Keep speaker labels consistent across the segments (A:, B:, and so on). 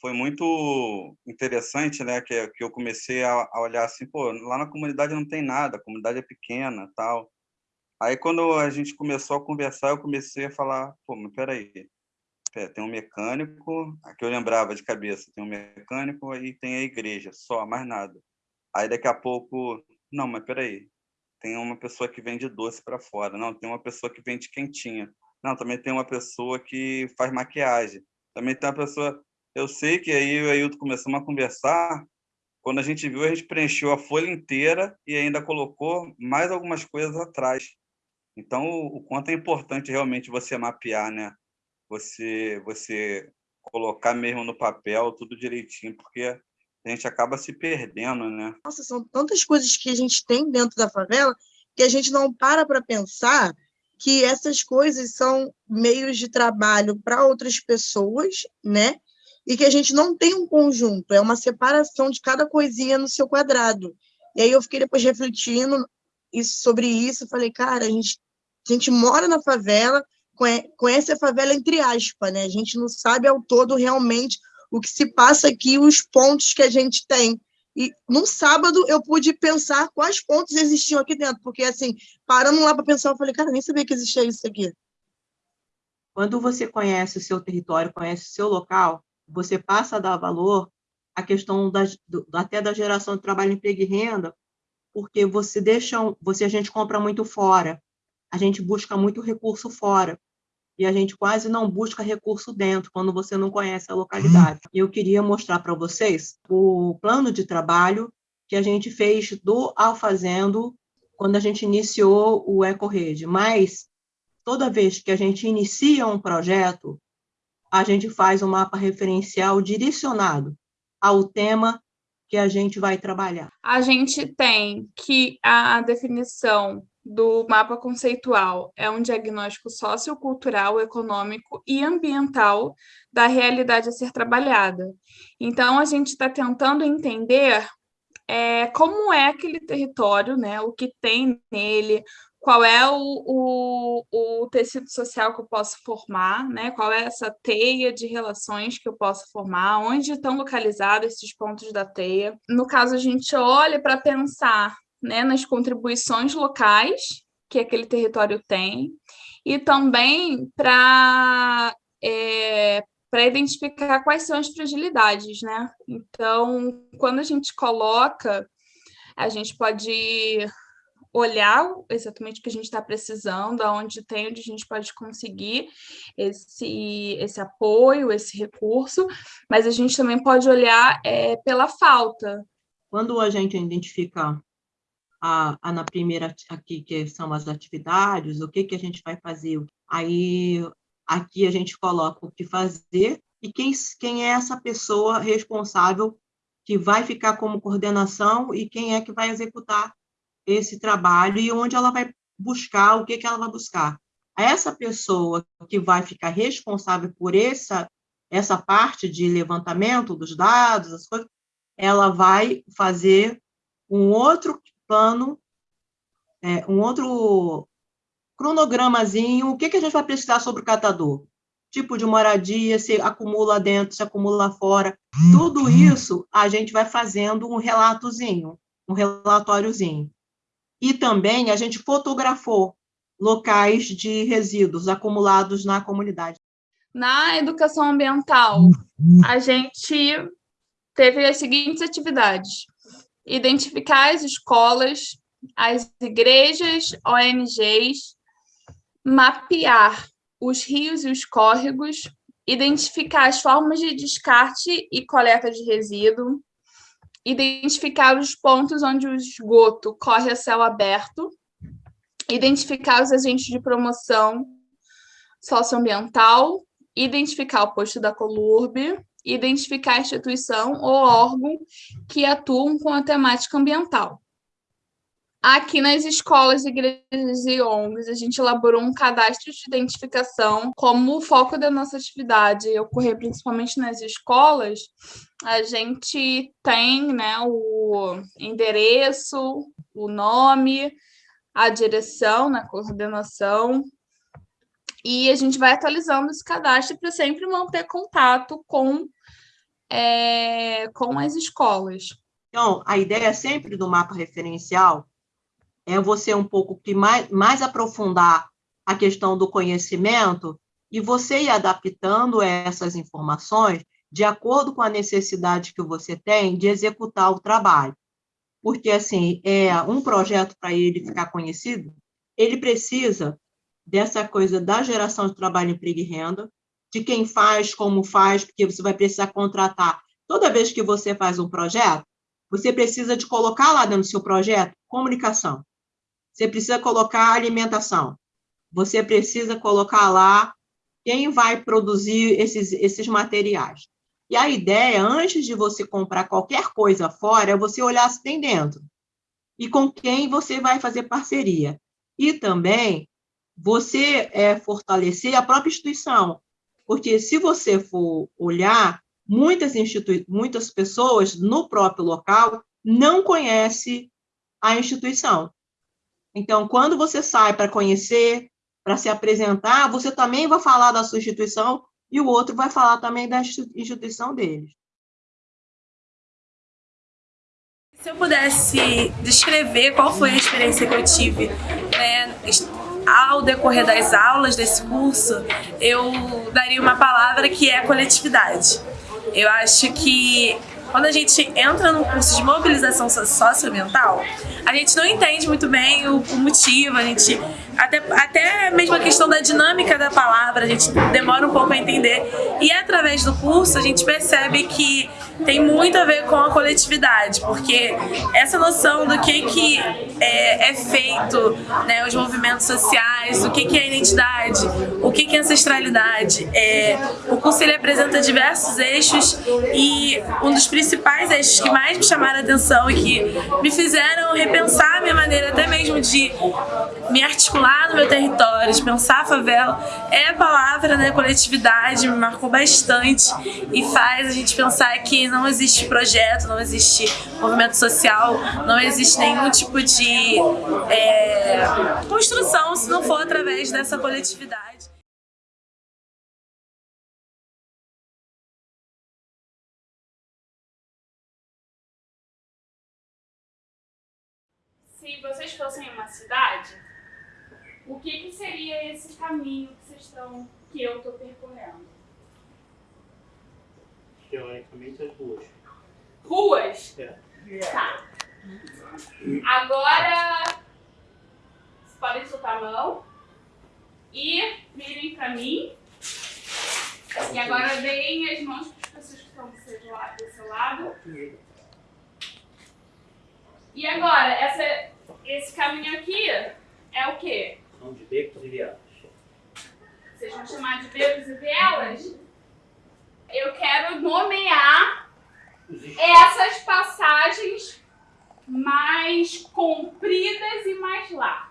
A: foi muito interessante, né? Que, que eu comecei a, a, olhar assim, pô, lá na comunidade não tem nada, a comunidade é pequena, tal. Aí quando a gente começou a conversar, eu comecei a falar, pô, mas peraí, tem um mecânico, aqui eu lembrava de cabeça, tem um mecânico e tem a igreja, só, mais nada. Aí daqui a pouco, não, mas peraí, tem uma pessoa que vende doce para fora, não, tem uma pessoa que vende quentinha, não, também tem uma pessoa que faz maquiagem, também tem uma pessoa eu sei que aí eu e o Ailton começamos a conversar, quando a gente viu, a gente preencheu a folha inteira e ainda colocou mais algumas coisas atrás. Então, o, quanto é importante realmente você mapear, né? Você, você colocar mesmo no papel tudo direitinho, porque a gente acaba se perdendo, né?
B: Nossa, são tantas coisas que a gente tem dentro da favela que a gente não para para pensar que essas coisas são meios de trabalho para outras pessoas, né? E que a gente não tem um conjunto, é uma separação de cada coisinha no seu quadrado. E aí eu fiquei depois refletindo isso, sobre isso, falei, cara, a gente, a gente mora na favela, conhece a favela entre aspas, né? A gente não sabe ao todo realmente o que se passa aqui, os pontos que a gente tem. E num sábado eu pude pensar quais pontos existiam aqui dentro, porque assim, parando lá para pensar, eu falei, cara, nem sabia que existia isso aqui.
C: Quando você conhece o seu território, conhece o seu local, você passa a dar valor à questão da, do, até da geração de trabalho, emprego e renda, porque você deixa, você a gente compra muito fora, a gente busca muito recurso fora, e a gente quase não busca recurso dentro, quando você não conhece a localidade. Eu queria mostrar para vocês o plano de trabalho que a gente fez do Alfazendo quando a gente iniciou o EcoRede, mas toda vez que a gente inicia um projeto, a gente faz um mapa referencial direcionado ao tema que a gente vai trabalhar.
D: A gente tem que a definição do mapa conceitual é um diagnóstico sociocultural, econômico e ambiental da realidade a ser trabalhada. Então, a gente está tentando entender é, como é aquele território, né, o que tem nele, qual é o, o, o, tecido social que eu posso formar, né? qual é essa teia de relações que eu posso formar, onde estão localizados esses pontos da teia. No caso, a gente olha para pensar né, nas contribuições locais que aquele território tem, e também para é, para identificar quais são as fragilidades, né? Então, quando a gente coloca, a gente pode olhar exatamente o que a gente está precisando, aonde tem, onde a gente pode conseguir esse, esse apoio, esse recurso, mas a gente também pode olhar é, pela falta.
C: Quando a gente identifica a, a, na primeira aqui, que são as atividades, o que, que a gente vai fazer, aí aqui a gente coloca o que fazer e quem, quem é essa pessoa responsável que vai ficar como coordenação e quem é que vai executar esse trabalho e onde ela vai buscar, o que, que ela vai buscar. Essa pessoa que vai ficar responsável por essa, essa parte de levantamento dos dados, as coisas, ela vai fazer um outro plano, é, um outro cronogramazinho, o que, que a gente vai precisar sobre o catador? Tipo de moradia, se acumula dentro, se acumula fora, tudo isso a gente vai fazendo um relatozinho, um relatóriozinho. E também a gente fotografou locais de resíduos acumulados na comunidade.
D: Na educação ambiental, a gente teve as seguintes atividades. Identificar as escolas, as igrejas, ONGs, mapear os rios e os córregos, identificar as formas de descarte e coleta de resíduo, identificar os pontos onde o esgoto corre a céu aberto, identificar os agentes de promoção socioambiental, identificar o posto da Colurb, identificar a instituição ou órgão que atuam com a temática ambiental. Aqui nas escolas, igrejas e ONGs, a gente elaborou um cadastro de identificação como o foco da nossa atividade ocorrer principalmente nas escolas. A gente tem né, o endereço, o nome, a direção na coordenação, e a gente vai atualizando esse cadastro para sempre manter contato com é, com as escolas.
C: Então, a ideia sempre do mapa referencial é você um pouco que mais, mais aprofundar a questão do conhecimento e você ir adaptando essas informações de acordo com a necessidade que você tem de executar o trabalho. Porque, assim, é um projeto para ele ficar conhecido, ele precisa dessa coisa da geração de trabalho, emprego e renda, de quem faz, como faz, porque você vai precisar contratar. Toda vez que você faz um projeto, você precisa de colocar lá dentro do seu projeto comunicação. Você precisa colocar alimentação. Você precisa colocar lá quem vai produzir esses, esses materiais. E a ideia, antes de você comprar qualquer coisa fora, é você olhar se tem dentro. E com quem você vai fazer parceria. E também você é, fortalecer a própria instituição. Porque se você for olhar, muitas, institui muitas pessoas no próprio local não conhecem a instituição. Então, quando você sai para conhecer, para se apresentar, você também vai falar da sua instituição e o outro vai falar também da instituição deles.
E: Se eu pudesse descrever qual foi a experiência que eu tive né, ao decorrer das aulas desse curso, eu daria uma palavra que é coletividade. Eu acho que quando a gente entra num curso de mobilização socioambiental, a gente não entende muito bem o, o motivo, a gente até, até mesmo a questão da dinâmica da palavra, a gente demora um pouco a entender. E através do curso a gente percebe que tem muito a ver com a coletividade, porque essa noção do que, que é, é feito, né, os movimentos sociais, o que, que é identidade, o que, que é ancestralidade. É, o curso ele apresenta diversos eixos e um dos principais eixos que mais me chamaram a atenção e que me fizeram repensar a minha maneira até mesmo de me articular no meu território, de pensar a favela, é a palavra né, coletividade, me marcou bastante e faz a gente pensar que não existe projeto, não existe movimento social, não existe nenhum tipo de é, construção se não for através dessa coletividade.
D: Se vocês fossem uma cidade, o que, que seria esse caminho que vocês estão, que eu estou percorrendo?
F: teoricamente, as ruas.
D: Ruas?
F: É.
D: Tá. Agora, vocês podem soltar a mão e virem pra mim. E agora deem as mãos para as pessoas que estão do seu lado. Do seu lado. E agora, essa, esse caminho aqui é o quê?
F: São de becos e vielas.
D: Vocês vão chamar de becos e vielas? eu quero nomear essas passagens mais compridas e mais largas.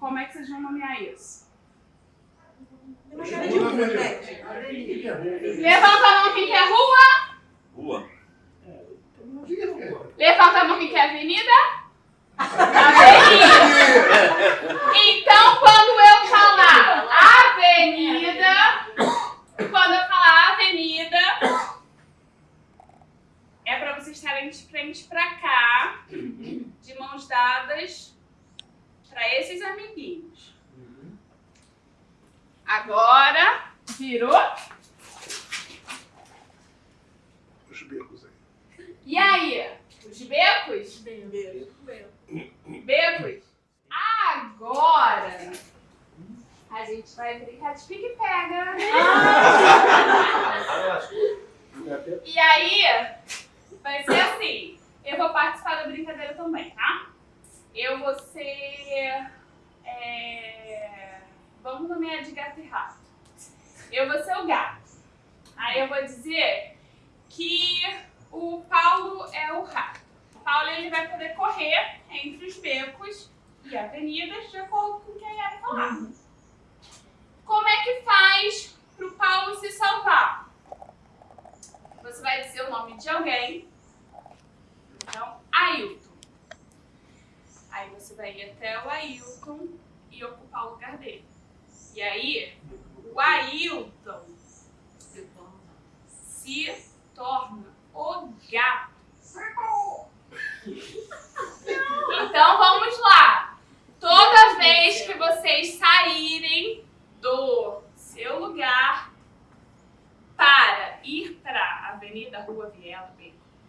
D: Como é que vocês vão nomear isso? Levanta a mão quem quer rua.
A: Rua.
D: Levanta a mão quem quer avenida. Avenida.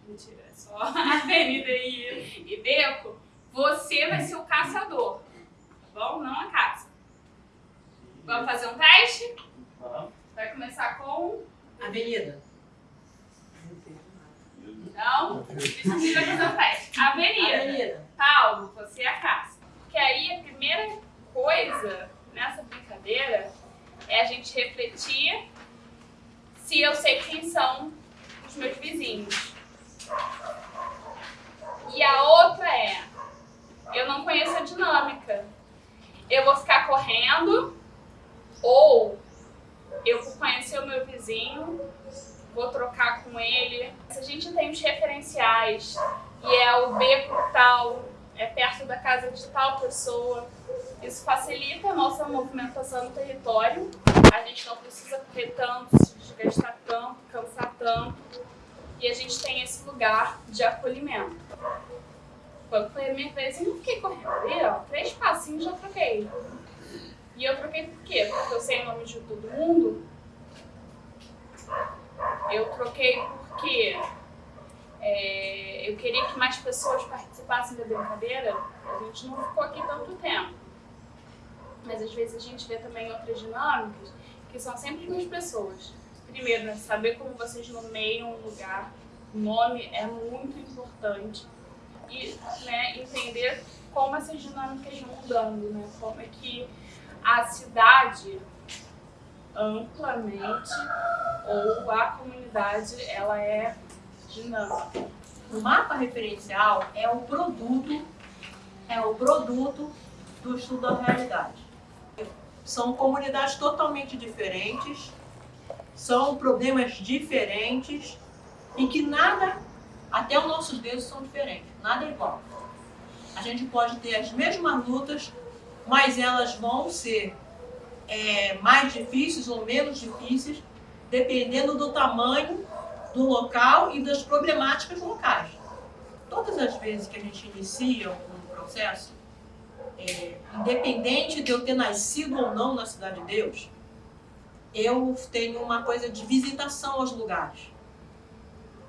D: Mentira, é só Avenida e, e Beco, você vai ser o caçador, tá bom? Não a caça. Vamos fazer um teste? Vai começar com
G: Avenida.
D: Não, precisa fazer um teste. Avenida.
G: Avenida.
D: Paulo, você é a caça. Porque aí a primeira coisa nessa brincadeira é a gente refletir se eu sei quem são os meus vizinhos. E a outra é, eu não conheço a dinâmica. Eu vou ficar correndo ou eu vou conhecer o meu vizinho, vou trocar com ele. Se a gente tem os referenciais e é o beco tal, é perto da casa de tal pessoa, isso facilita a nossa movimentação no território. A gente não precisa correr tanto, se desgastar tanto, cansar tanto. E a gente tem esse lugar de acolhimento. Quando foi a minha vez, eu não fiquei correndo ali, ó. Três passinhos já troquei. E eu troquei por quê? Porque eu sei o nome de todo mundo. Eu troquei porque é, eu queria que mais pessoas participassem da brincadeira. A gente não ficou aqui tanto tempo. Mas às vezes a gente vê também outras dinâmicas que são sempre as mesmas pessoas. Primeiro, né, saber como vocês nomeiam um lugar. O nome é muito importante. E né, entender como essas dinâmicas vão mudando, né? Como é que a cidade amplamente ou a comunidade ela é dinâmica.
G: O mapa referencial é o produto, é o produto do estudo da realidade. São comunidades totalmente diferentes, são problemas diferentes e que nada, até os nossos deuses são diferentes, nada é igual. A gente pode ter as mesmas lutas, mas elas vão ser é, mais difíceis ou menos difíceis, dependendo do tamanho do local e das problemáticas locais. Todas as vezes que a gente inicia um processo, é, independente de eu ter nascido ou não na Cidade de Deus, eu tenho uma coisa de visitação aos lugares.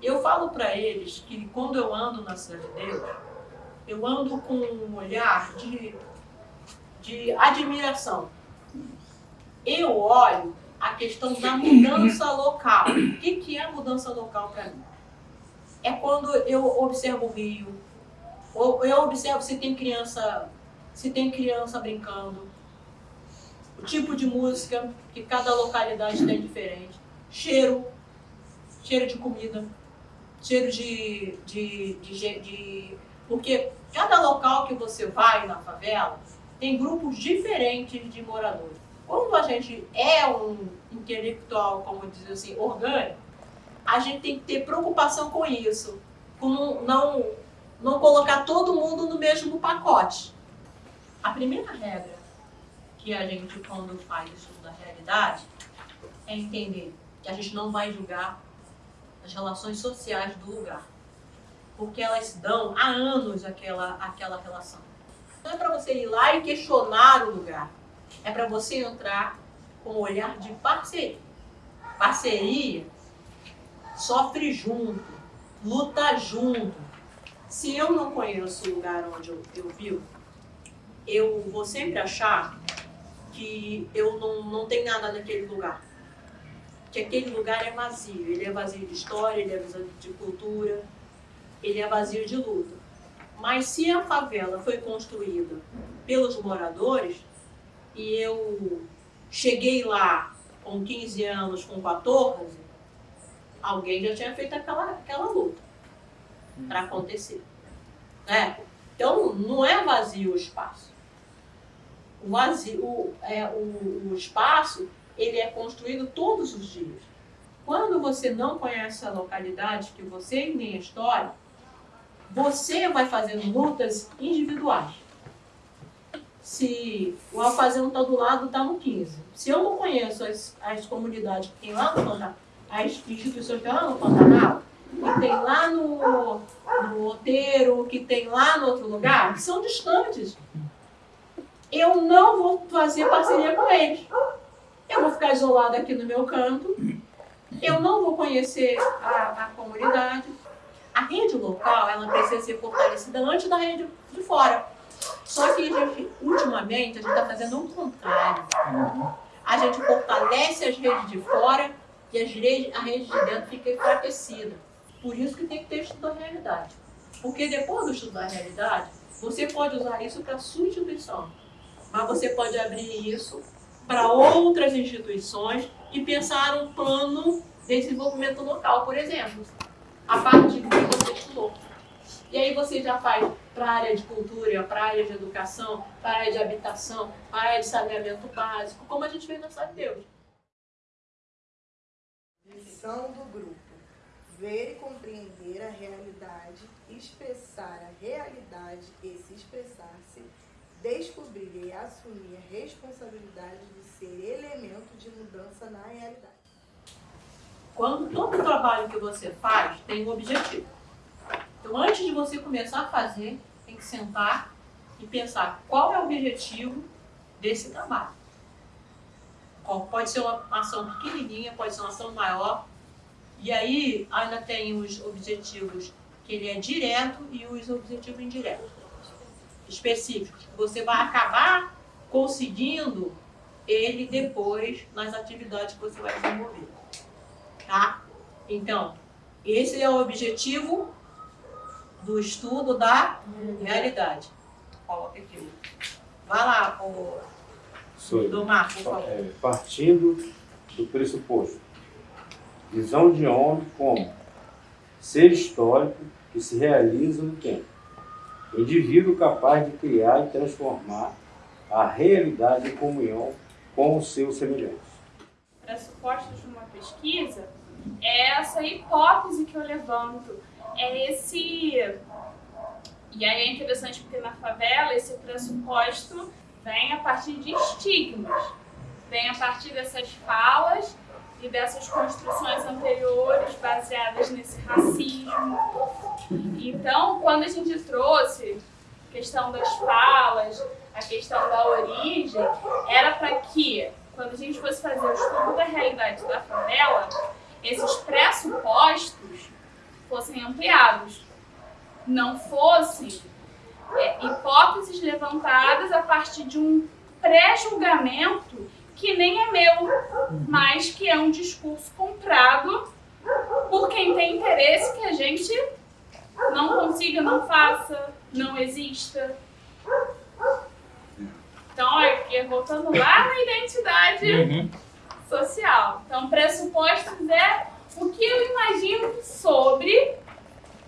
G: Eu falo para eles que quando eu ando na Cidade de Deus, eu ando com um olhar de, de admiração. Eu olho a questão da mudança local. O que, que é mudança local para mim? É quando eu observo o rio, eu observo se tem criança, se tem criança brincando, o tipo de música que cada localidade tem diferente, cheiro, cheiro de comida, cheiro de, de, de, de porque cada local que você vai na favela tem grupos diferentes de moradores. Quando a gente é um intelectual, como diz assim, orgânico, a gente tem que ter preocupação com isso, com não, não colocar todo mundo no mesmo pacote. A primeira regra que a gente, quando faz isso da realidade, é entender que a gente não vai julgar as relações sociais do lugar, porque elas dão há anos aquela, aquela relação. Não é para você ir lá e questionar o lugar, é para você entrar com um olhar de parceria. Parceria sofre junto, luta junto. Se eu não conheço o lugar onde eu, eu vivo, eu vou sempre achar que eu não, não tenho nada naquele lugar. Que aquele lugar é vazio. Ele é vazio de história, ele é vazio de cultura, ele é vazio de luta. Mas se a favela foi construída pelos moradores, e eu cheguei lá com 15 anos, com 14, alguém já tinha feito aquela, aquela luta para acontecer. Né? Então, não é vazio o espaço. O, vazio, o, é, o, o espaço ele é construído todos os dias. Quando você não conhece a localidade, que você nem a história, você vai fazendo lutas individuais se o Alfazendo está do lado, está no 15. Se eu não conheço as, as comunidades que tem lá no Fantasma, as instituições que tem lá no Pantanal, que tem lá no, no Oteiro, que tem lá no outro lugar, que são distantes. Eu não vou fazer parceria com eles. Eu vou ficar isolada aqui no meu canto, eu não vou conhecer a, a comunidade. A rede local, ela precisa ser fortalecida antes da rede de fora. Só que, gente, ultimamente, a gente está fazendo um contrário. A gente fortalece as redes de fora e as redes, a rede de dentro fica enfraquecida. Por isso que tem que ter estudo da realidade. Porque depois do estudo da realidade, você pode usar isso para sua instituição. Mas você pode abrir isso para outras instituições e pensar um plano de desenvolvimento local, por exemplo, a partir do que você estudou. E aí você já faz para a área de cultura, para a área de educação, para a área de habitação, para a área de saneamento básico, como a gente fez na Cidade de Deus.
H: Missão do grupo: ver e compreender a realidade, expressar a realidade e se expressar-se, descobrir e assumir a responsabilidade de ser elemento de mudança na realidade.
G: Quando todo trabalho que você faz tem um objetivo. Então, antes de você começar a fazer, tem que sentar e pensar qual é o objetivo desse trabalho. Pode ser uma ação pequenininha, pode ser uma ação maior. E aí ainda tem os objetivos que ele é direto e os objetivos indiretos, específicos. que Você vai acabar conseguindo ele depois nas atividades que você vai desenvolver. Tá? Então, esse é o objetivo do estudo da realidade. Coloca aqui. Vai lá, o
I: Sou eu.
G: do Marco, por favor.
I: É, partindo do pressuposto. Visão de homem como ser histórico que se realiza no tempo. Indivíduo capaz de criar e transformar a realidade em comunhão com os seus semelhantes.
D: pressupostos de uma pesquisa é essa hipótese que eu levanto, é esse. E aí é interessante porque na favela esse pressuposto vem a partir de estigmas, vem a partir dessas falas e dessas construções anteriores baseadas nesse racismo. Então, quando a gente trouxe a questão das falas, a questão da origem, era para que, quando a gente fosse fazer o estudo da realidade da favela, esses pressupostos fossem ampliados, não fossem é, hipóteses levantadas a partir de um pré-julgamento que nem é meu, mas que é um discurso comprado por quem tem interesse que a gente não consiga, não faça, não exista. Então, é, voltando lá na identidade social. Então, pressupostos é o que eu imagino sobre,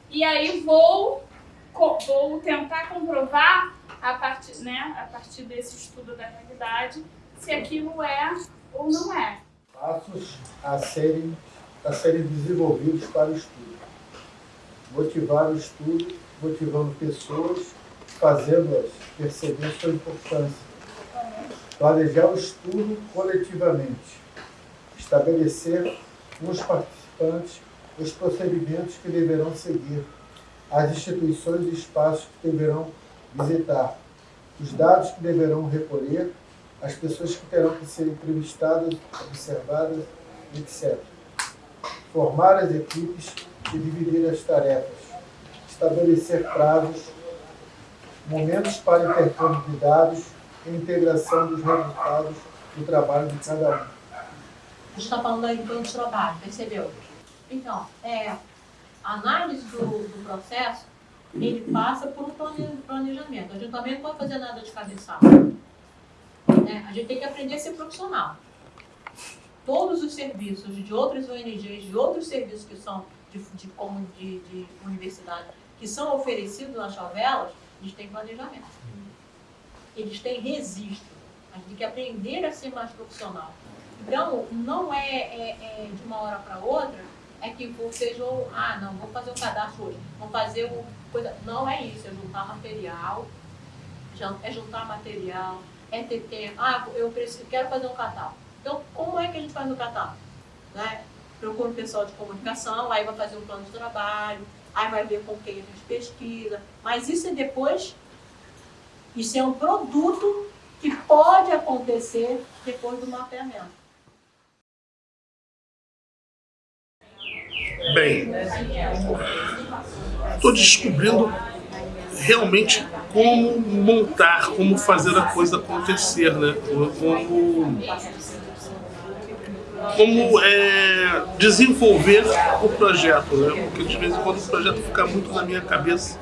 D: e aí vou, vou tentar comprovar a partir, né, a partir desse estudo da realidade se aquilo é ou não é.
J: passos a serem, a serem desenvolvidos para o estudo. Motivar o estudo, motivando pessoas, fazendo-as perceber sua importância. Planejar o estudo coletivamente. Estabelecer com os participantes os procedimentos que deverão seguir, as instituições e espaços que deverão visitar, os dados que deverão recolher, as pessoas que terão que ser entrevistadas, observadas, etc. Formar as equipes e dividir as tarefas. Estabelecer prazos, momentos para intercâmbio de dados e integração dos resultados do trabalho de cada um.
G: A gente está falando aí do plano de trabalho, percebeu? Então, é, a análise do, do processo, ele passa por um plane- planejamento. A gente também não pode fazer nada de cabeçada. Né? A gente tem que aprender a ser profissional. Todos os serviços de outras ONGs, de outros serviços que são de, de, de, de universidade, que são oferecidos nas favelas, eles têm planejamento. Eles têm registro. A gente tem que aprender a ser mais profissional. Então, não é, é- é de uma hora para outra, é que vocês vão, ah, não, vou fazer o cadastro hoje, vão fazer o coisa. Não é isso, é juntar material, é juntar material, é ter tempo. Ah, eu preciso, quero fazer um catálogo. Então, como é que a gente faz o catálogo? Né?
C: procura o pessoal de comunicação, aí vai fazer um plano de trabalho, aí vai ver com quem a gente pesquisa. Mas isso é depois, isso é um produto que pode acontecer depois do mapeamento.
K: Bem, estou descobrindo realmente como montar, como fazer a coisa acontecer, né? Como, como é, desenvolver o projeto, né? Porque de vez em quando o projeto fica muito na minha cabeça,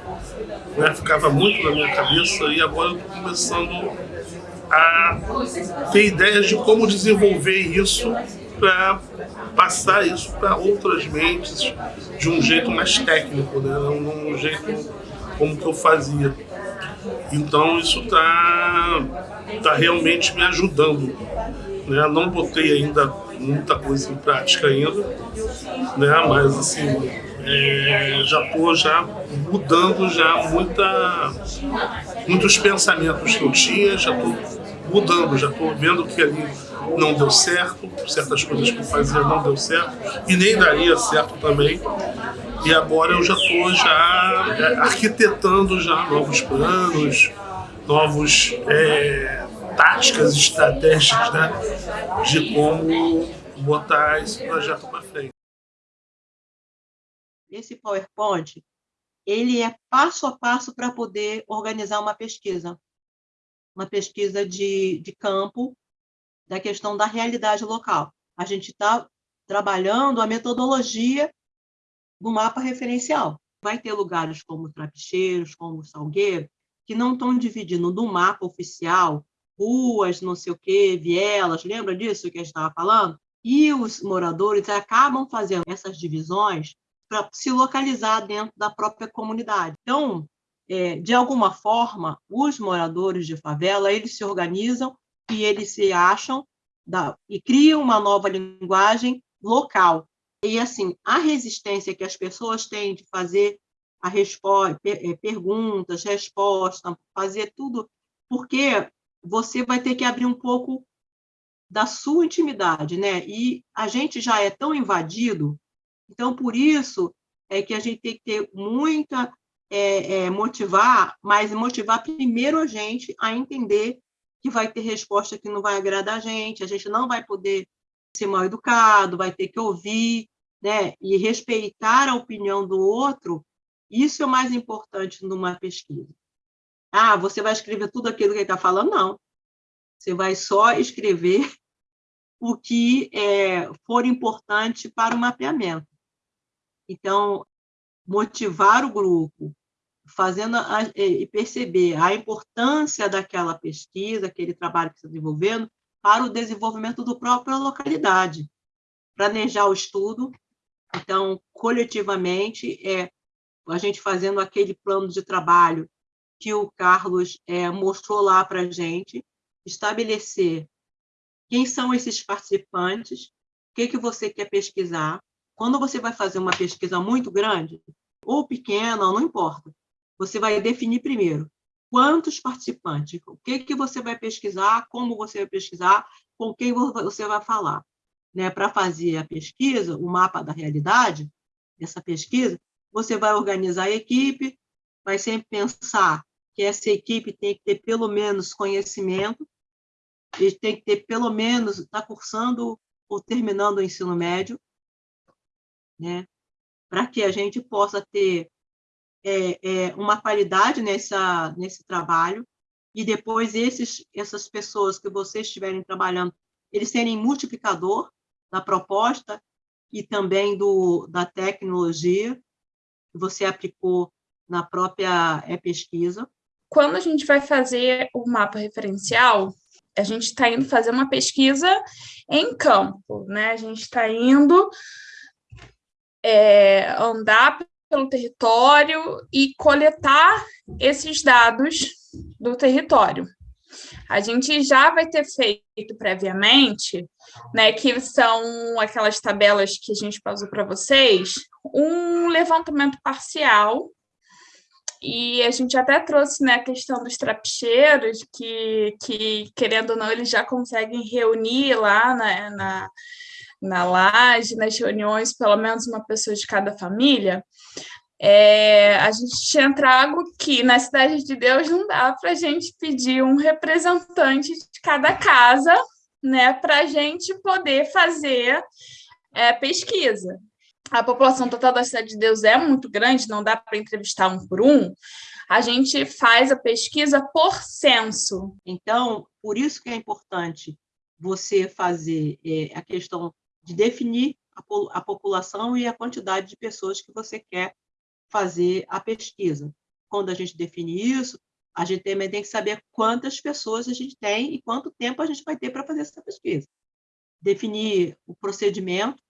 K: né? Ficava muito na minha cabeça e agora eu estou começando a ter ideias de como desenvolver isso para passar isso para outras mentes de um jeito mais técnico, né? Não um jeito como que eu fazia. Então isso está tá realmente me ajudando. Né? Não botei ainda muita coisa em prática ainda, né? mas assim, é, já estou já mudando já muita, muitos pensamentos que eu tinha, já estou mudando, já estou vendo que ali não deu certo, certas coisas que eu fazia não deu certo, e nem daria certo também. E agora eu já estou já é, arquitetando já novos planos, novos é, táticas, estratégias né, de como botar esse projeto para frente.
C: Esse PowerPoint, ele é passo a passo para poder organizar uma pesquisa, uma pesquisa de, de campo da questão da realidade local. A gente está trabalhando a metodologia do mapa referencial. Vai ter lugares como Trapicheiros, como Salgueiro, que não estão dividindo no mapa oficial ruas, não sei o quê, vielas, lembra disso que a gente estava falando? E os moradores acabam fazendo essas divisões para se localizar dentro da própria comunidade. Então, é, de alguma forma, os moradores de favela, eles se organizam e eles se acham da, e criam uma nova linguagem local. E, assim, a resistência que as pessoas têm de fazer a resposta, eh, perguntas, resposta, fazer tudo, porque você vai ter que abrir um pouco da sua intimidade, né? E a gente já é tão invadido, então por isso é que a gente tem que ter muita é, é, motivar, mas motivar primeiro a gente a entender que vai ter resposta que não vai agradar a gente, a gente não vai poder ser mal educado, vai ter que ouvir, né? E respeitar a opinião do outro, isso é o mais importante numa pesquisa. Ah, você vai escrever tudo aquilo que ele está falando? Não. Você vai só escrever o que é, for importante para o mapeamento. Então, motivar o grupo, fazendo a, e perceber a importância daquela pesquisa, aquele trabalho que está desenvolvendo, para o desenvolvimento do própria localidade. Planejar o estudo, então, coletivamente, é a gente fazendo aquele plano de trabalho que o Carlos é, mostrou lá para a gente, estabelecer quem são esses participantes, o que, que você quer pesquisar. Quando você vai fazer uma pesquisa muito grande, ou pequena, não importa, você vai definir primeiro quantos participantes, o que, que você vai pesquisar, como você vai pesquisar, com quem você vai falar. Né? Para fazer a pesquisa, o mapa da realidade, essa pesquisa, você vai organizar a equipe, vai sempre pensar que essa equipe tem que ter pelo menos conhecimento, e tem que ter pelo menos, está cursando ou terminando o ensino médio, né? para que a gente possa ter é, é, uma qualidade nessa, nesse trabalho, e depois esses, essas pessoas que vocês estiverem trabalhando, eles serem multiplicador da proposta e também do, da tecnologia que você aplicou na própria é, pesquisa.
D: Quando a gente vai fazer o mapa referencial, a gente está indo fazer uma pesquisa em campo, né? A gente está indo é, andar pelo território e coletar esses dados do território. A gente já vai ter feito previamente, né, que são aquelas tabelas que a gente passou para vocês, um levantamento parcial, e a gente até trouxe né, a questão dos trapicheiros, que, que, querendo ou não, eles já conseguem reunir lá na, na na laje, nas reuniões, pelo menos uma pessoa de cada família, é, a gente tinha trago que na Cidade de Deus não dá para a gente pedir um representante de cada casa, né, para a gente poder fazer é, pesquisa. A população total da Cidade de Deus é muito grande, não dá para entrevistar um por um. A gente faz a pesquisa por censo.
C: Então, por isso que é importante você fazer é, a questão de definir a, a população e a quantidade de pessoas que você quer fazer a pesquisa. Quando a gente define isso, a gente também tem que saber quantas pessoas a gente tem e quanto tempo a gente vai ter para fazer essa pesquisa. Definir o procedimento,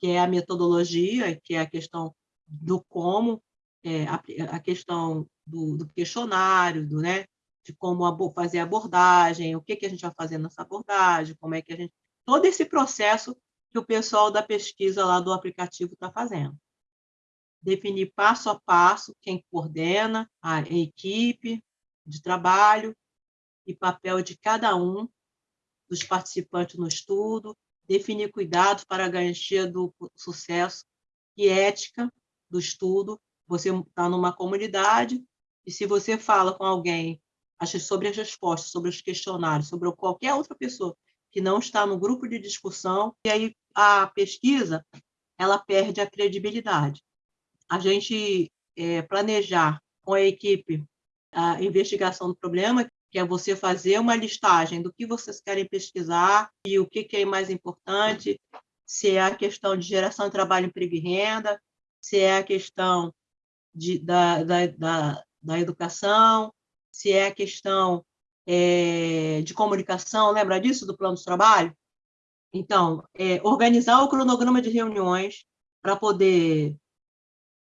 C: que é a metodologia, que é a questão do como, é, a, a, questão do, do questionário, do, né, de como fazer a abordagem, o que, que a gente vai fazer nessa abordagem, como é que a gente... Todo esse processo que o pessoal da pesquisa lá do aplicativo está fazendo definir passo a passo quem coordena a equipe de trabalho e papel de cada um dos participantes no estudo, definir cuidados para a garantia do sucesso e ética do estudo. Você está numa comunidade e se você fala com alguém sobre as respostas, sobre os questionários, sobre qualquer outra pessoa que não está no grupo de discussão, e aí a pesquisa ela perde a credibilidade. A gente é, planejar com a equipe a investigação do problema, que é você fazer uma listagem do que vocês querem pesquisar e o que, que é mais importante, se é a questão de geração de trabalho, emprego e renda, se é a questão de, da, da, da, da educação, se é a questão é, de comunicação, lembra disso, do plano de trabalho? Então, é, organizar o cronograma de reuniões para poder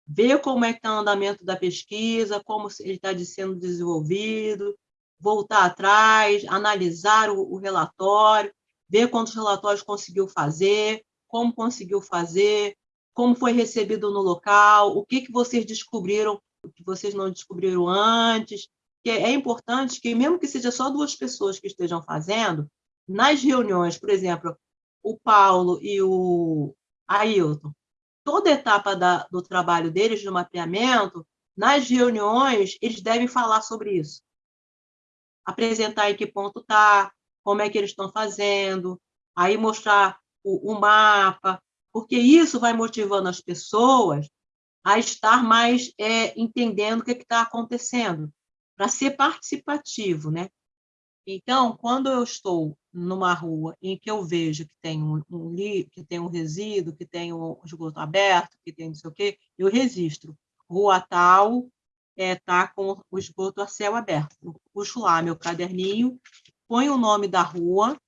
C: ver como é que está o andamento da pesquisa, como ele está sendo desenvolvido, voltar atrás, analisar o, o relatório, ver quantos relatórios conseguiu fazer, como conseguiu fazer, como foi recebido no local, o que, que vocês descobriram, o que vocês não descobriram antes. Que é importante que, mesmo que seja só duas pessoas que estejam fazendo, nas reuniões, por exemplo, o Paulo e o Ailton, toda etapa da, do trabalho deles, do mapeamento, nas reuniões, eles devem falar sobre isso. Apresentar em que ponto está, como é que eles estão fazendo, aí mostrar o, o mapa, porque isso vai motivando as pessoas a estar mais é, entendendo o que é está acontecendo, para ser participativo, né? Então, quando eu estou numa rua em que eu vejo que tem um, um que tem um resíduo, que tem um esgoto aberto, que tem não sei o quê, eu registro. Rua tal está é, tá com o esgoto a céu aberto. Eu puxo lá meu caderninho, ponho o nome da rua,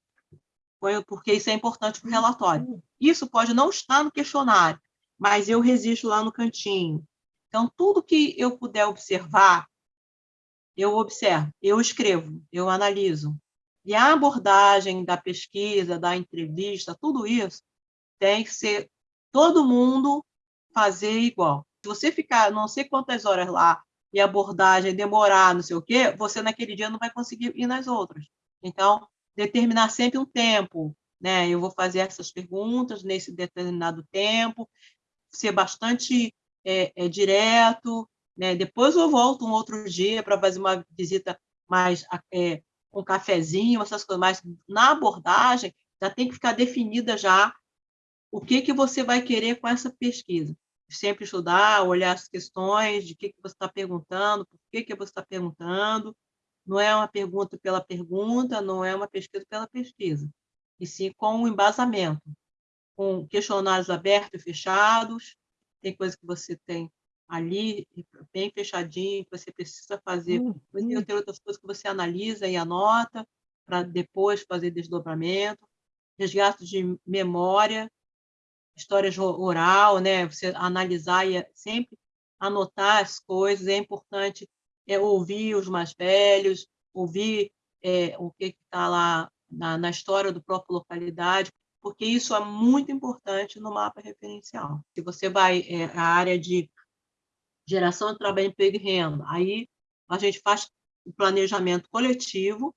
C: ponho, porque isso é importante para o relatório. Isso pode não estar no questionário, mas eu registro lá no cantinho. Então, tudo que eu puder observar, eu observo, eu escrevo, eu analiso. E a abordagem da pesquisa, da entrevista, tudo isso tem que ser todo mundo fazer igual. Se você ficar não sei quantas horas lá e a abordagem demorar, não sei o quê, você naquele dia não vai conseguir ir nas outras. Então, determinar sempre um tempo, né? Eu vou fazer essas perguntas nesse determinado tempo, ser bastante é, é, direto, né? Depois eu volto um outro dia para fazer uma visita mais é, com cafezinho, essas coisas, mas na abordagem já tem que ficar definida já o que, que você vai querer com essa pesquisa. Sempre estudar, olhar as questões, de que, que você está perguntando, por que, que você está perguntando. Não é uma pergunta pela pergunta, não é uma pesquisa pela pesquisa, e sim com um embasamento, com questionários abertos e fechados, tem coisa que você tem ali, bem fechadinho, que você precisa fazer. Uhum. Tem outras coisas que você analisa e anota, para depois fazer desdobramento. Resgate de memória, histórias oral, né? você analisar e sempre anotar as coisas. É importante é, ouvir os mais velhos, ouvir é, o que está lá na, na história do próprio localidade, porque isso é muito importante no mapa referencial. Se você vai é, a área de geração de trabalho, emprego e renda. Aí a gente faz o planejamento coletivo,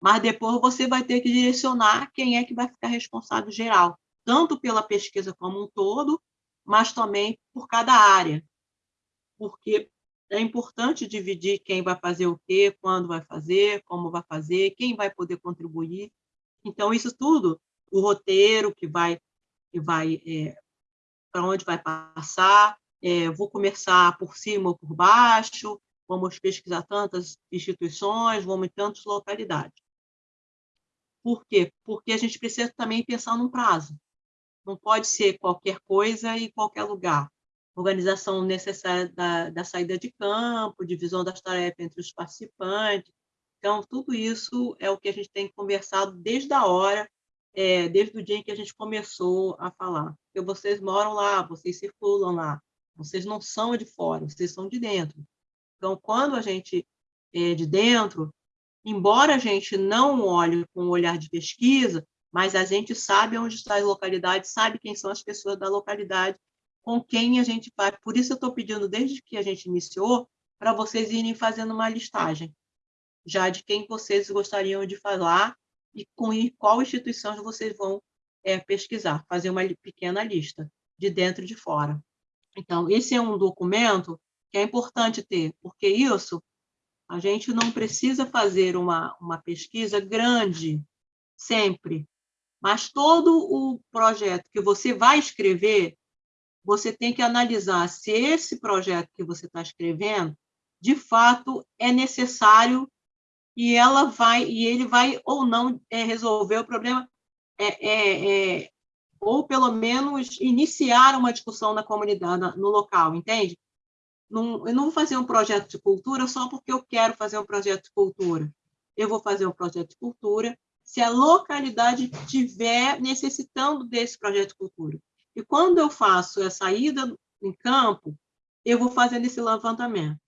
C: mas depois você vai ter que direcionar quem é que vai ficar responsável geral, tanto pela pesquisa como um todo, mas também por cada área. Porque é importante dividir quem vai fazer o quê, quando vai fazer, como vai fazer, quem vai poder contribuir. Então, isso tudo, o roteiro que vai, que vai é, para onde vai passar, é, vou começar por cima ou por baixo, vamos pesquisar tantas instituições, vamos em tantas localidades. Por quê? Porque a gente precisa também pensar num prazo. Não pode ser qualquer coisa em qualquer lugar. Organização necessária da, da saída de campo, divisão das tarefas entre os participantes. Então, tudo isso é o que a gente tem conversado desde a hora, é, desde o dia em que a gente começou a falar. Porque vocês moram lá, vocês circulam lá, vocês não são de fora, vocês são de dentro. Então, quando a gente é de dentro, embora a gente não olhe com um olhar de pesquisa, mas a gente sabe onde está a localidade, sabe quem são as pessoas da localidade, com quem a gente vai. Por isso eu estou pedindo, desde que a gente iniciou, para vocês irem fazendo uma listagem, já de quem vocês gostariam de falar e com qual instituição vocês vão é, pesquisar, fazer uma pequena lista, de dentro e de fora. Então, esse é um documento que é importante ter, porque isso, a gente não precisa fazer uma, uma pesquisa grande, sempre, mas todo o projeto que você vai escrever, você tem que analisar se esse projeto que você está escrevendo, de fato, é necessário e ela vai e ele vai ou não é, resolver o problema, é, é, é, ou pelo menos iniciar uma discussão na comunidade, no local, entende? Não, eu não vou fazer um projeto de cultura só porque eu quero fazer um projeto de cultura. Eu vou fazer um projeto de cultura se a localidade estiver necessitando desse projeto de cultura. E quando eu faço a saída em campo, eu vou fazendo esse levantamento.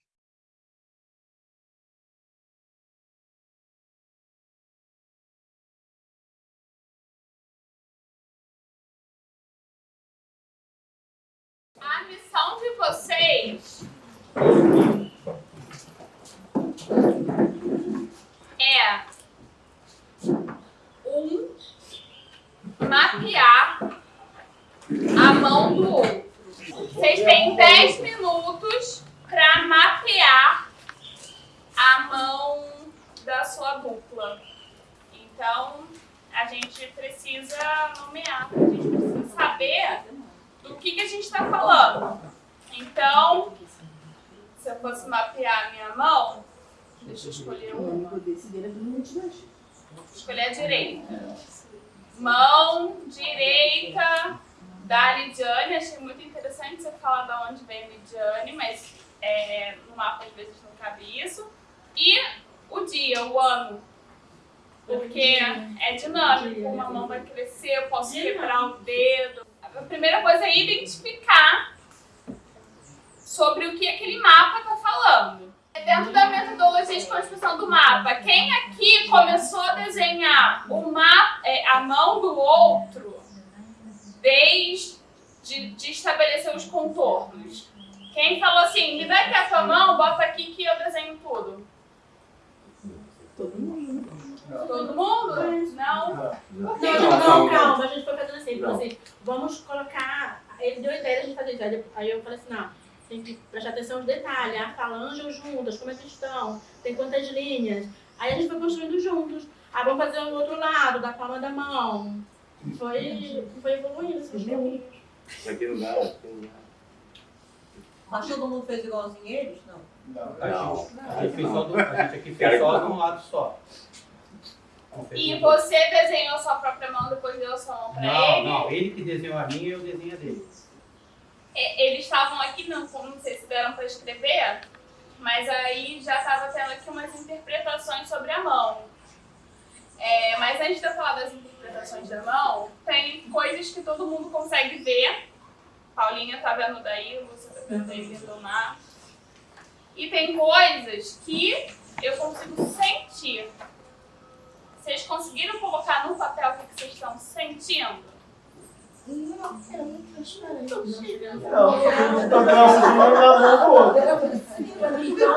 D: Missão de vocês é um mapear a mão do outro. Vocês têm 10 minutos para mapear a mão da sua dupla. Então, a gente precisa nomear, a gente precisa saber do que, que a gente está falando. Então, se eu fosse mapear a minha mão, deixa eu escolher uma. Escolher a direita. Mão direita da Lidiane. Achei muito interessante você falar de onde vem Lidiane, mas é, no mapa às vezes não cabe isso. E o dia, o ano. Porque é dinâmico, uma mão vai crescer, eu posso quebrar o dedo. A primeira coisa é identificar sobre o que aquele mapa está falando. Dentro da metodologia de construção do mapa, quem aqui começou a desenhar o mapa, é, a mão do outro desde de, de estabelecer os contornos? Quem falou assim, me dá aqui a tua mão, bota aqui que eu desenho tudo?
C: Todo mundo.
D: Todo mundo? Não?
E: Não, não, não, calma, a gente foi assim, falou assim, vamos colocar. Ele deu a ideia de fazer isso. Aí eu falei assim, não, tem que prestar atenção nos detalhes, a falange ou juntas, como é que estão, tem quantas linhas. Aí a gente foi construindo juntos. Aí vamos fazer o outro lado, da palma da mão. Foi, foi evoluindo esses caminhos.
I: Isso aqui não dá, aqui não dá.
C: Mas todo mundo fez igualzinho eles? Não.
I: Não.
F: A gente, fez só do, a gente aqui fez só de um lado só. Não
D: E você desenhou sua própria mão, depois deu sua mão pra
F: Não,
D: ele?
F: não, ele que desenhou a minha e eu desenho a dele.
D: Eles estavam aqui, não, não sei se deram para escrever, mas aí já estava tendo aqui umas interpretações sobre a mão. É, mas antes de eu falar das interpretações da mão, tem coisas que todo mundo consegue ver. Paulinha tá vendo daí, você tá vendo aí do mar. E tem coisas que eu consigo sentir. Vocês conseguiram colocar no papel o que vocês estão sentindo? Não, era muito transparente. Não,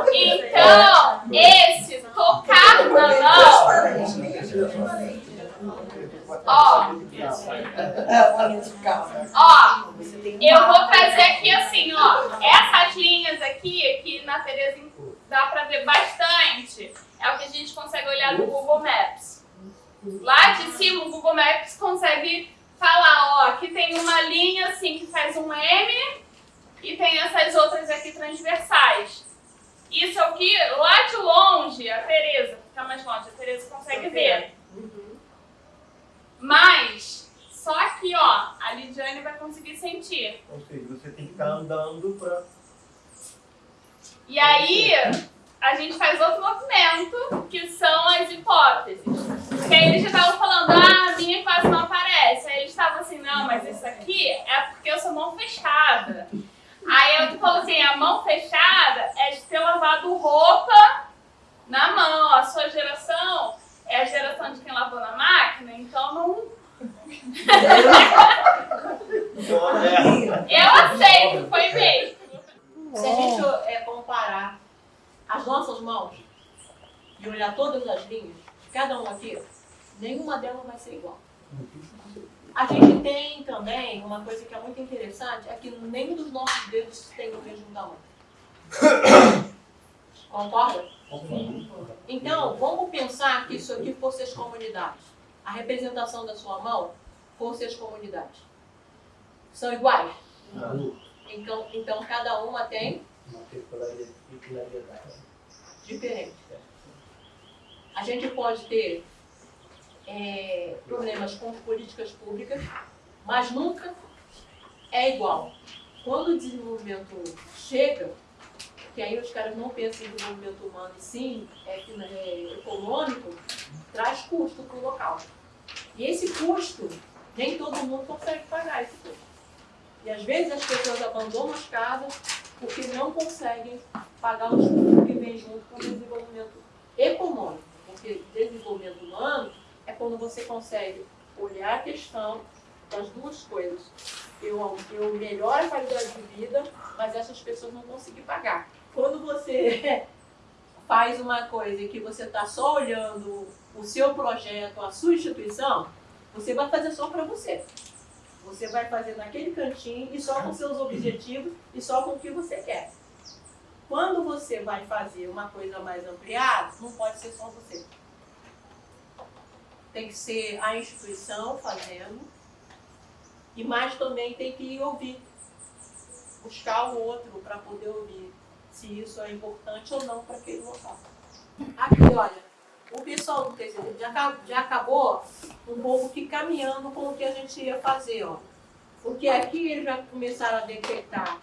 D: Então, esse tocar na mão. Ó, ó, eu vou trazer aqui assim, ó, essas linhas aqui, que na Terezinha dá pra ver bastante, é o que a gente consegue olhar no Google Maps. Lá de cima, o Google Maps consegue falar, ó, aqui tem uma linha assim que faz um M e tem essas outras aqui transversais. Isso é o que lá de longe, a Tereza, fica mais longe, a Tereza consegue ver. Mas, só aqui, ó, a Lidiane vai conseguir sentir.
L: Ou seja, você tem que estar andando para.
D: E aí, a gente faz outro movimento, que são as hipóteses. Porque aí eles já estavam falando, ah, a minha quase não aparece. Aí eles estavam assim, não, mas isso aqui é porque eu sou mão fechada. Aí eu falo assim, a mão fechada é de ter lavado roupa na mão. A sua geração é a geração de quem lavou na máquina, então não. eu aceito, foi mesmo.
G: Se a gente é, comparar as nossas mãos e olhar todas as linhas, cada um aqui, nenhuma delas vai ser igual. A gente tem também uma coisa que é muito interessante, é que nenhum dos nossos dedos tem o mesmo tamanho. Concorda? Então, vamos pensar que isso aqui fosse as comunidades. A representação da sua mão fosse as comunidades. São iguais? Então, então cada uma tem
L: Uma peculiaridade.
G: diferente. A gente pode ter é, problemas com políticas públicas, mas nunca é igual. Quando o desenvolvimento chega, que aí os caras não pensam em desenvolvimento humano e sim é, é, econômico, traz custo para o local. E esse custo, nem todo mundo consegue pagar esse custo. E às vezes as pessoas abandonam as casas porque não conseguem pagar os custos que vêm junto com o desenvolvimento econômico. Porque desenvolvimento humano é quando você consegue olhar a questão das duas coisas. Eu, eu melhoro a qualidade de vida, mas essas pessoas não conseguem pagar. Quando você faz uma coisa que você está só olhando o seu projeto, a sua instituição, você vai fazer só para você. Você vai fazer naquele cantinho e só com seus objetivos e só com o que você quer. Quando você vai fazer uma coisa mais ampliada, não pode ser só você. Tem que ser a instituição fazendo, e mais também tem que ouvir. Buscar o outro para poder ouvir se isso é importante ou não para aquele local. Aqui, olha, o pessoal do TCD já, já acabou um pouco que caminhando com o que a gente ia fazer, ó. Porque aqui eles já começaram a detectar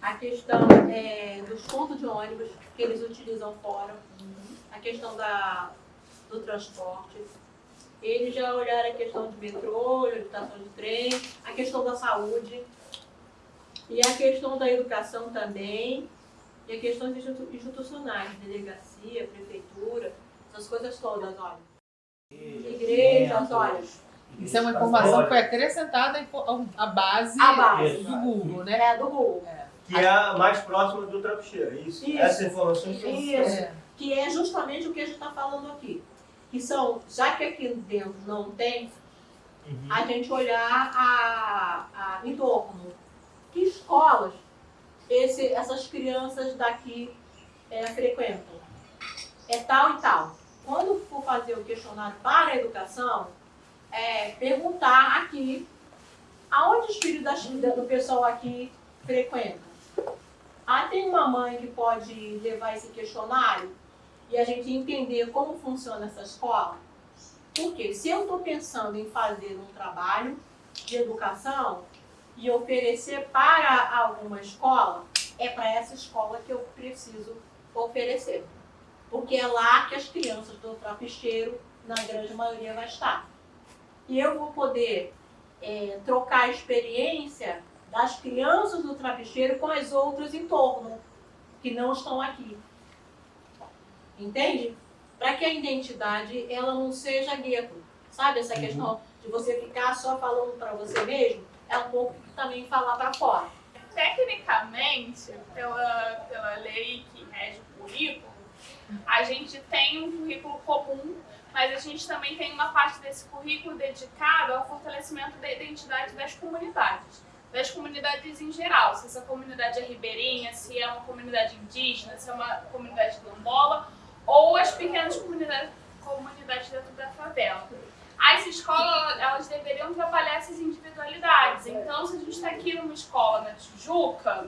G: a questão é, dos pontos de ônibus que eles utilizam fora, a questão da, do transporte. Eles já olharam a questão de metrô, de estação de trem, a questão da saúde e a questão da educação também, e a questões institucionais, delegacia, prefeitura, essas coisas todas, olha. Igrejas, olha.
M: Isso é uma informação que foi acrescentada à base,
G: A base.
M: do Google, né?
G: É, do Google.
L: Que é a mais próxima do trapicheiro, é isso?
G: Isso.
L: Essa informação que
G: Isso.
M: É.
G: Que é justamente o que a gente está falando aqui. Que são, já que aqui dentro não tem,
L: Uhum.
G: a gente olhar a, a, em torno. Que escolas esse, essas crianças daqui é, frequentam? É tal e tal. Quando for fazer o questionário para a educação, é, perguntar aqui aonde os filhos do pessoal aqui frequentam. Ah, tem uma mãe que pode levar esse questionário e a gente entender como funciona essa escola? Porque se eu estou pensando em fazer um trabalho de educação e oferecer para alguma escola, é para essa escola que eu preciso oferecer. Porque é lá que as crianças do trapicheiro, na grande maioria, vai estar. E eu vou poder é, trocar a experiência das crianças do trapicheiro com as outras em torno, que não estão aqui. Entende? Para que a identidade ela não seja gueto. Sabe essa questão de você ficar só falando para você mesmo? É um pouco também falar para fora.
D: Tecnicamente, pela, pela lei que rege o currículo, a gente tem um currículo comum, mas a gente também tem uma parte desse currículo dedicado ao fortalecimento da identidade das comunidades, das comunidades em geral, se essa comunidade é ribeirinha, se é uma comunidade indígena, se é uma comunidade quilombola, ou as pequenas comunidades, comunidades dentro da favela. As escolas, elas deveriam trabalhar essas individualidades. Então, se a gente está aqui numa escola na Tijuca,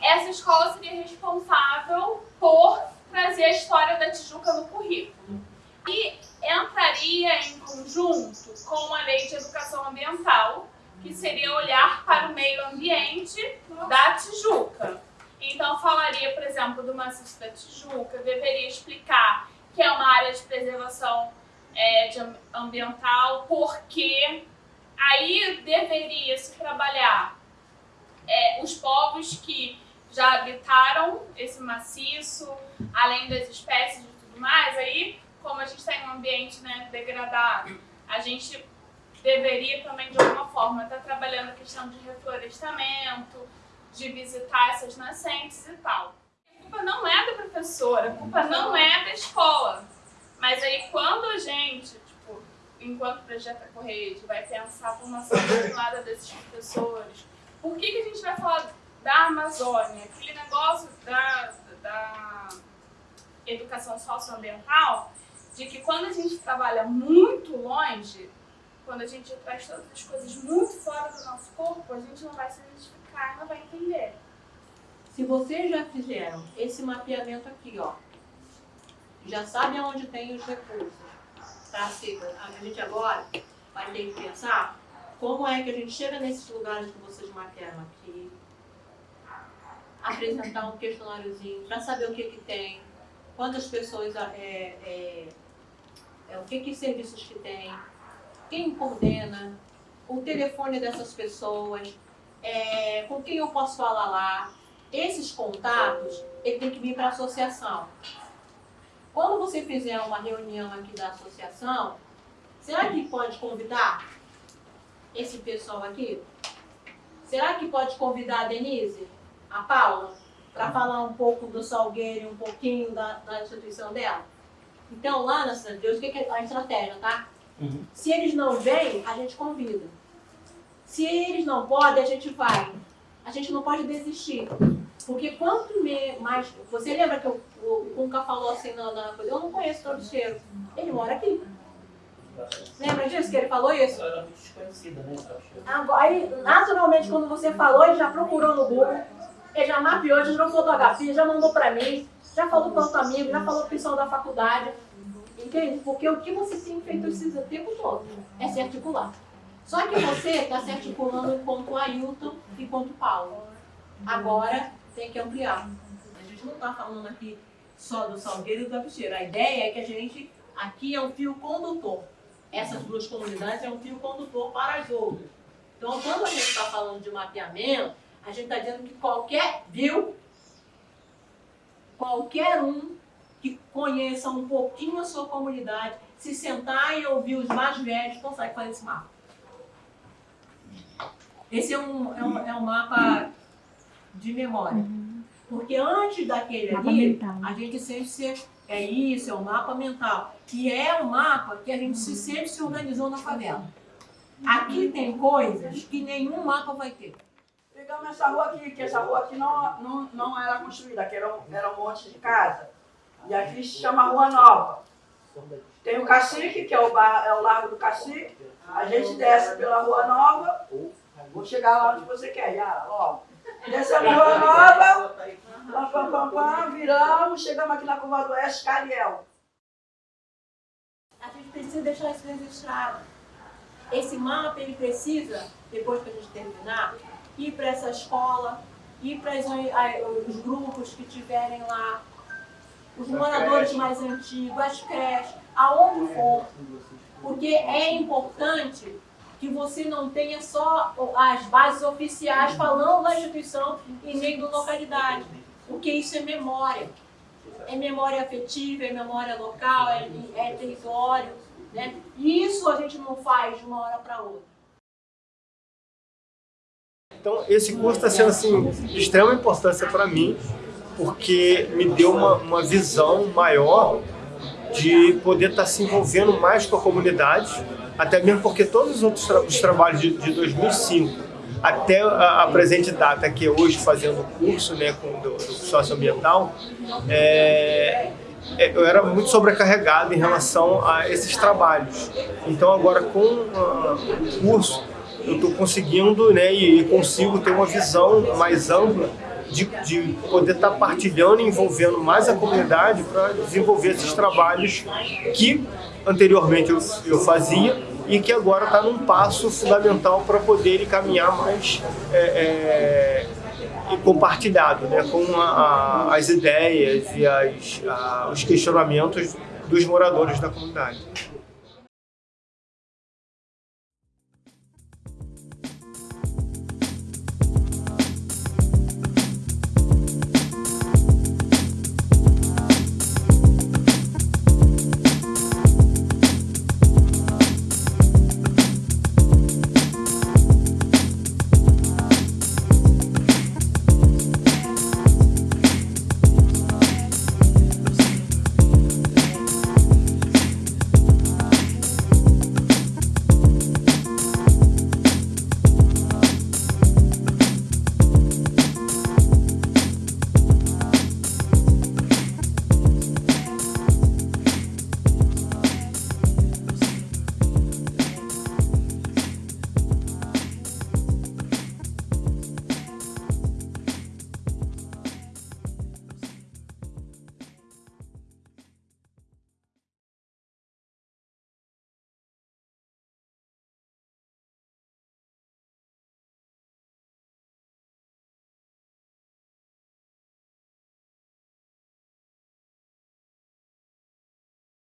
D: essa escola seria responsável por trazer a história da Tijuca no currículo. E entraria em conjunto com a Lei de Educação Ambiental, que seria olhar para o meio ambiente da Tijuca. Então, falaria, por exemplo, do maciço da Tijuca, deveria explicar que é uma área de preservação é, de ambiental, porque aí deveria se trabalhar é, os povos que já habitaram esse maciço, além das espécies e tudo mais, aí, como a gente está em um ambiente né, degradado, a gente deveria também, de alguma forma, estar tá trabalhando a questão de reflorestamento, de visitar essas nascentes e tal. A culpa não é da professora, a culpa não é da escola. Mas aí, quando a gente, tipo, enquanto projeto Correio, vai pensar a formação continuada desses professores, por que, que a gente vai falar da Amazônia? Aquele negócio da, da educação socioambiental, de que quando a gente trabalha muito longe, quando a gente traz todas as coisas muito fora do nosso corpo, a gente não vai se identificar, não vai entender.
G: Se vocês já fizeram esse mapeamento aqui, ó, já sabem aonde tem os recursos, tá? A gente agora vai ter que pensar como é que a gente chega nesses lugares que vocês mapearam aqui, apresentar um questionáriozinho para saber o que, que tem, quantas pessoas, é, é, é, o que, que serviços que tem, quem coordena, o telefone dessas pessoas, é, com quem eu posso falar lá. Esses contatos, ele tem que vir para a associação. Quando você fizer uma reunião aqui da associação, será que pode convidar esse pessoal aqui? Será que pode convidar a Denise, a Paula, para falar um pouco do Salgueiro, um pouquinho da, da instituição dela? Então, lá na Cidade de Deus, o que é a estratégia, tá? Uhum. Se eles não vêm, a gente convida. Se eles não podem, a gente vai. A gente não pode desistir. Porque quanto mais... Você lembra que o, o Kunka falou assim na, na coisa? Eu não conheço o Travesseiro. Ele mora aqui. Lembra disso que ele falou isso? Era muito desconhecida, né? Aí, naturalmente, quando você falou, ele já procurou no Google, ele já mapeou, já tirou fotografia, já mandou para mim, já falou para outro amigo, já falou para o pessoal da faculdade. Entende? Porque o que você tem feito esse tempo todo é se articular. Só que você está se articulando enquanto Ailton e enquanto Paulo. Agora tem que ampliar. A gente não está falando aqui só do Salgueiro e do Abicheiro. A ideia é que a gente, aqui é um fio condutor essas duas comunidades é um fio condutor para as outras. Então, quando a gente está falando de mapeamento, a gente está dizendo que qualquer, viu? Qualquer um que conheça um pouquinho a sua comunidade, se sentar e ouvir os mais velhos, consegue fazer esse mapa. Esse é um, é um, é um mapa de memória. Porque antes daquele ali, a gente sempre se é isso, é o mapa mental. Que é um mapa que a gente se sempre se organizou na favela. Aqui tem coisas que nenhum mapa vai ter.
N: Pegamos essa rua aqui, que essa rua aqui não, não, não era construída, aqui era um, era um monte de casa. E aqui se chama Rua Nova. Tem o Cacique, que é o, bar, é o Largo do Cacique. A gente desce pela Rua Nova. Vou chegar lá onde você quer, já, logo. Descemos Rua Nova, Pam, pam, pam, pam, viramos, chegamos aqui na curva do Oeste, Cariel.
G: A gente precisa deixar isso registrado. Esse mapa, ele precisa, depois que a gente terminar, ir para essa escola, ir para os grupos que tiverem lá, os moradores mais antigos, as creches, aonde for. Porque é importante que você não tenha só as bases oficiais falando da instituição e nem da localidade porque isso é memória. É memória afetiva, é memória local, é, é território. Né? E isso a gente não faz de uma hora para outra.
O: Então, esse curso está sendo assim, de extrema importância para mim, porque me deu uma, uma visão maior de poder estar se envolvendo mais com a comunidade, até mesmo porque todos os outros tra os trabalhos de, de 2005 até a, a, presente data, que é hoje fazendo o curso né, com, do, do socioambiental, é, é, eu era muito sobrecarregado em relação a esses trabalhos. Então agora com uh, o curso eu estou conseguindo né, e, consigo ter uma visão mais ampla de, de poder estar tá partilhando e envolvendo mais a comunidade para desenvolver esses trabalhos que anteriormente eu, eu fazia e que agora está num passo fundamental para poder caminhar mais é, é, compartilhado né, com a, a, as ideias e as, a, os questionamentos dos moradores da comunidade.